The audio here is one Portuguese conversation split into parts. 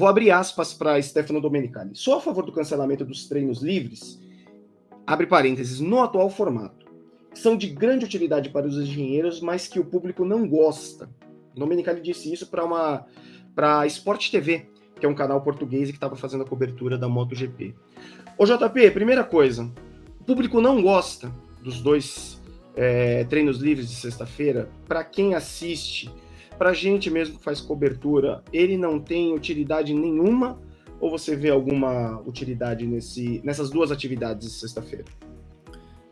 vou abrir aspas para Stefano Domenicali. Sou a favor do cancelamento dos treinos livres, abre parênteses, no atual formato. São de grande utilidade para os engenheiros, mas que o público não gosta. Domenicali disse isso para uma para Sport TV, que é um canal português que estava fazendo a cobertura da MotoGP. Ô JP, primeira coisa, o público não gosta dos dois é, treinos livres de sexta-feira. Para quem assiste, para a gente mesmo que faz cobertura, ele não tem utilidade nenhuma? Ou você vê alguma utilidade nesse, nessas duas atividades de sexta-feira?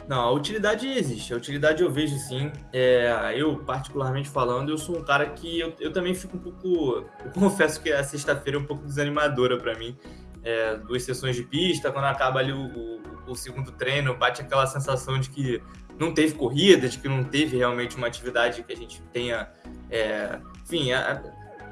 Não, a utilidade existe. A utilidade eu vejo sim. É, eu, particularmente falando, eu sou um cara que eu, eu também fico um pouco. Eu confesso que a sexta-feira é um pouco desanimadora para mim. É, duas sessões de pista, quando acaba ali o, o, o, segundo treino, bate aquela sensação de que não teve corrida, de que não teve realmente uma atividade que a gente tenha. É, enfim, a,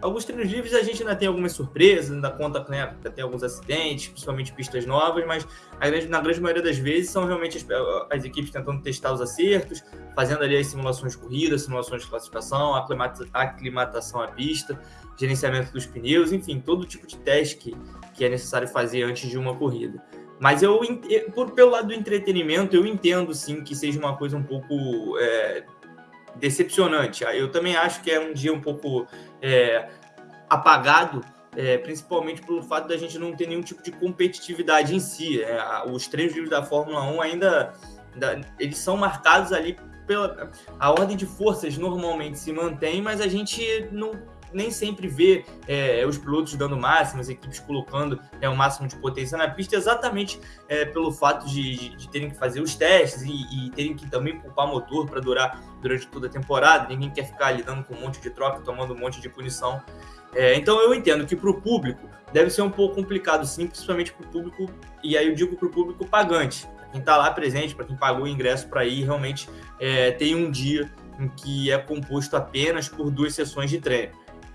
Alguns treinos livres a gente ainda tem algumas surpresas, ainda conta né, tem alguns acidentes, principalmente pistas novas, mas grande, na grande maioria das vezes são realmente as, as, equipes tentando testar os acertos, fazendo ali as simulações de corrida, simulações de classificação, aclimata, aclimatação à pista, gerenciamento dos pneus, enfim, todo tipo de teste que, que é necessário fazer antes de uma corrida. Mas eu, por, pelo lado do entretenimento, eu entendo sim que seja uma coisa um pouco é, decepcionante. Eu também acho que é um dia um pouco é, apagado, é, principalmente pelo fato da gente não ter nenhum tipo de competitividade em si. É, os treinos livres da Fórmula 1 ainda, ainda eles são marcados ali pela a ordem de forças normalmente se mantém, mas a gente não nem sempre vê é, os pilotos dando máximo, as equipes colocando é, o máximo de potência na pista, exatamente é, pelo fato de, de, de, terem que fazer os testes e, e terem que também poupar motor para durar durante toda a temporada. Ninguém quer ficar lidando com um monte de troca, tomando um monte de punição. É, então eu entendo que para o público deve ser um pouco complicado, sim, principalmente para o público, e aí eu digo para o público pagante, para quem está lá presente, para quem pagou o ingresso para ir, realmente é, tem um dia em que é composto apenas por duas sessões de treino.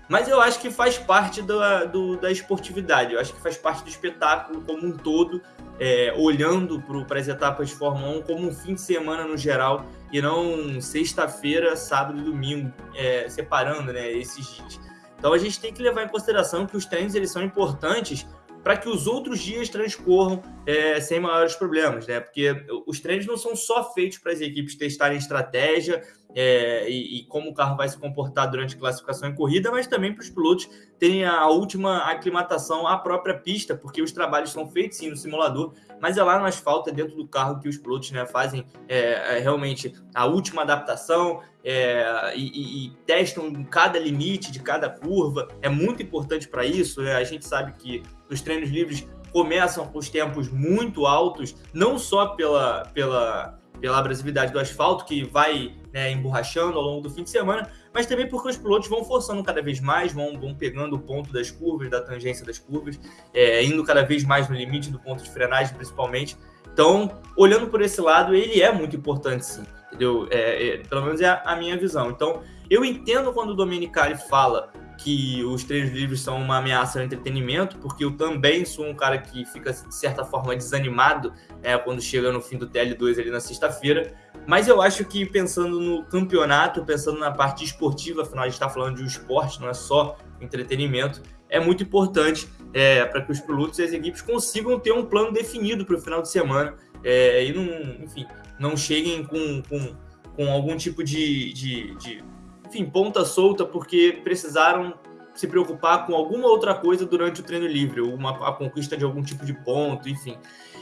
Mas eu acho que faz parte da, do, da esportividade, eu acho que faz parte do espetáculo como um todo, é, olhando para as etapas de Fórmula 1 como um fim de semana no geral, e não sexta-feira, sábado e domingo, é, separando né, esses dias. Então a gente tem que levar em consideração que os treinos eles são importantes para que os outros dias transcorram é, sem maiores problemas, né? Porque os treinos não são só feitos para as equipes testarem estratégia é, e, e, como o carro vai se comportar durante classificação e corrida, mas também para os pilotos terem a última aclimatação à própria pista, porque os trabalhos são feitos sim no simulador, mas é lá no asfalto, é dentro do carro que os pilotos né, fazem é, é realmente a última adaptação é, e, e, testam cada limite de cada curva. É muito importante para isso. Né? A gente sabe que os treinos livres começam com os tempos muito altos, não só pela, pela, pela abrasividade do asfalto, que vai né, emborrachando ao longo do fim de semana, mas também porque os pilotos vão forçando cada vez mais, vão, vão pegando o ponto das curvas, da tangência das curvas, é, indo cada vez mais no limite do ponto de frenagem, principalmente. Então, olhando por esse lado, ele é muito importante, sim, entendeu? É, é, pelo menos é a, a minha visão. Então, eu entendo quando o Domenicali fala que os treinos livres são uma ameaça ao entretenimento, porque eu também sou um cara que fica, de certa forma, desanimado é, quando chega no fim do TL2 ali na sexta-feira. Mas eu acho que pensando no campeonato, pensando na parte esportiva, afinal a gente está falando de um esporte, não é só entretenimento, é muito importante é, para que os pilotos e as equipes consigam ter um plano definido para o final de semana é, e não, enfim, não cheguem com, com, com algum tipo de, de, de enfim, ponta solta porque precisaram se preocupar com alguma outra coisa durante o treino livre, uma, a conquista de algum tipo de ponto, enfim.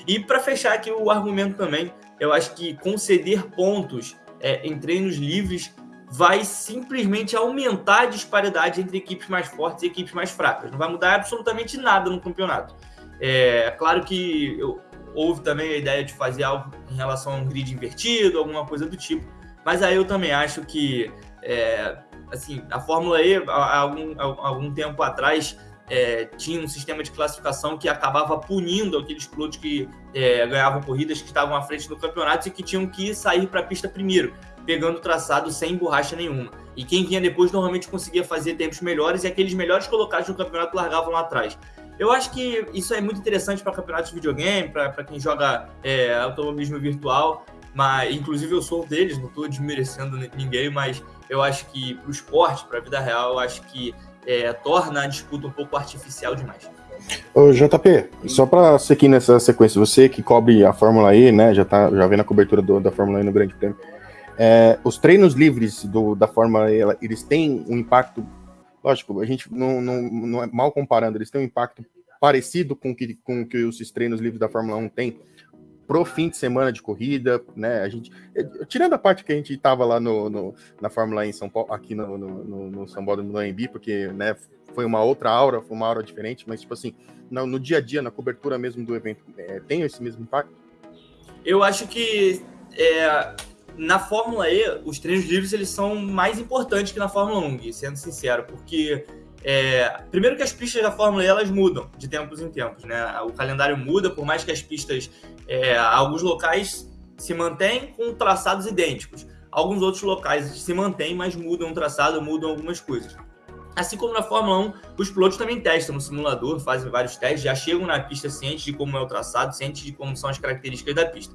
E para fechar aqui o argumento também, eu acho que conceder pontos é, em treinos livres vai simplesmente aumentar a disparidade entre equipes mais fortes e equipes mais fracas. Não vai mudar absolutamente nada no campeonato. É, é claro que eu, houve também a ideia de fazer algo em relação a um grid invertido, alguma coisa do tipo, mas aí eu também acho que é, assim, a Fórmula E, há algum, há algum tempo atrás, é, tinha um sistema de classificação que acabava punindo aqueles pilotos que é, ganhavam corridas que estavam à frente do campeonato e que tinham que sair para a pista primeiro, pegando o traçado sem borracha nenhuma. E quem vinha depois normalmente conseguia fazer tempos melhores e aqueles melhores colocados no campeonato largavam lá atrás. Eu acho que isso é muito interessante para campeonatos de videogame, para quem joga é, automobilismo virtual, mas inclusive eu sou um deles, não estou desmerecendo ninguém, mas eu acho que para o esporte, para a vida real, eu acho que é, torna a disputa um pouco artificial demais. Ô, JP, só para seguir nessa sequência, você que cobre a Fórmula E, né, já, tá, já vem na cobertura do, da Fórmula E no Grande Prêmio, é, os treinos livres do, da Fórmula E, eles têm um impacto, lógico, a gente não, não, não é mal comparando, eles têm um impacto parecido com que, com que os treinos livres da Fórmula 1 têm pro fim de semana de corrida, né? A gente, tirando a parte que a gente estava lá no, no, na Fórmula em São Paulo, aqui no, no, no São Paulo no AMB, porque, né, foi uma outra aura, foi uma aura diferente, mas, tipo assim, no, no dia a dia, na cobertura mesmo do evento, é, tem esse mesmo impacto? Eu acho que é, na Fórmula E, os treinos livres eles são mais importantes que na Fórmula 1, sendo sincero, porque é, primeiro que as pistas da Fórmula E elas mudam de tempos em tempos, né? O calendário muda, por mais que as pistas, é, alguns locais se mantêm com traçados idênticos. Alguns outros locais se mantêm, mas mudam o traçado, mudam algumas coisas. Assim como na Fórmula 1, os pilotos também testam no simulador, fazem vários testes, já chegam na pista cientes de como é o traçado, cientes de como são as características da pista.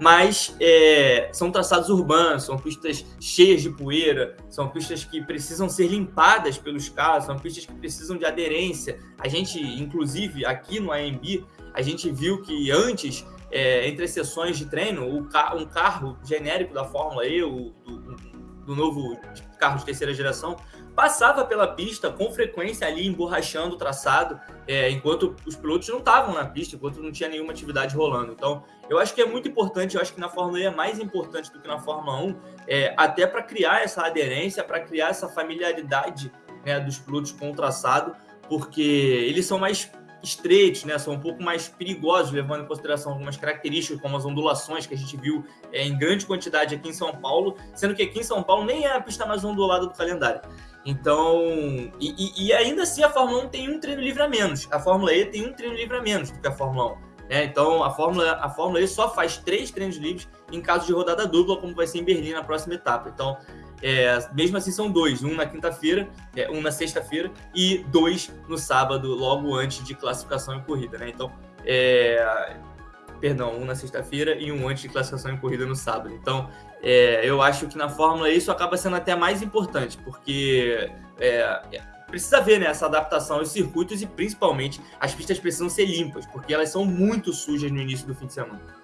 Mas é, são traçados urbanos, são pistas cheias de poeira, são pistas que precisam ser limpadas pelos carros, são pistas que precisam de aderência. A gente, inclusive, aqui no AMB, a gente viu que antes, é, entre as sessões de treino, um carro genérico da Fórmula E, o, do, do novo carro de terceira geração, passava pela pista com frequência ali emborrachando o traçado, é, enquanto os pilotos não estavam na pista, enquanto não tinha nenhuma atividade rolando. Então, eu acho que é muito importante, eu acho que na Fórmula E é mais importante do que na Fórmula 1, é, até para criar essa aderência, para criar essa familiaridade né, dos pilotos com o traçado, porque eles são mais estreitos, né, são um pouco mais perigosos, levando em consideração algumas características, como as ondulações que a gente viu é, em grande quantidade aqui em São Paulo, sendo que aqui em São Paulo nem é a pista mais ondulada do calendário. Então, e, e, ainda assim a Fórmula 1 tem um treino livre a menos. A Fórmula E tem um treino livre a menos do que a Fórmula 1. Né? Então, a Fórmula, a Fórmula E só faz três treinos livres em caso de rodada dupla, como vai ser em Berlim na próxima etapa. Então, é, mesmo assim, são dois: um na quinta-feira, é, um na sexta-feira e dois no sábado, logo antes de classificação e corrida. Né? Então, é, perdão, um na sexta-feira e um antes de classificação e corrida no sábado. Então, é, eu acho que na Fórmula isso acaba sendo até mais importante, porque é, precisa ver né, essa adaptação aos circuitos e principalmente as pistas precisam ser limpas, porque elas são muito sujas no início do fim de semana.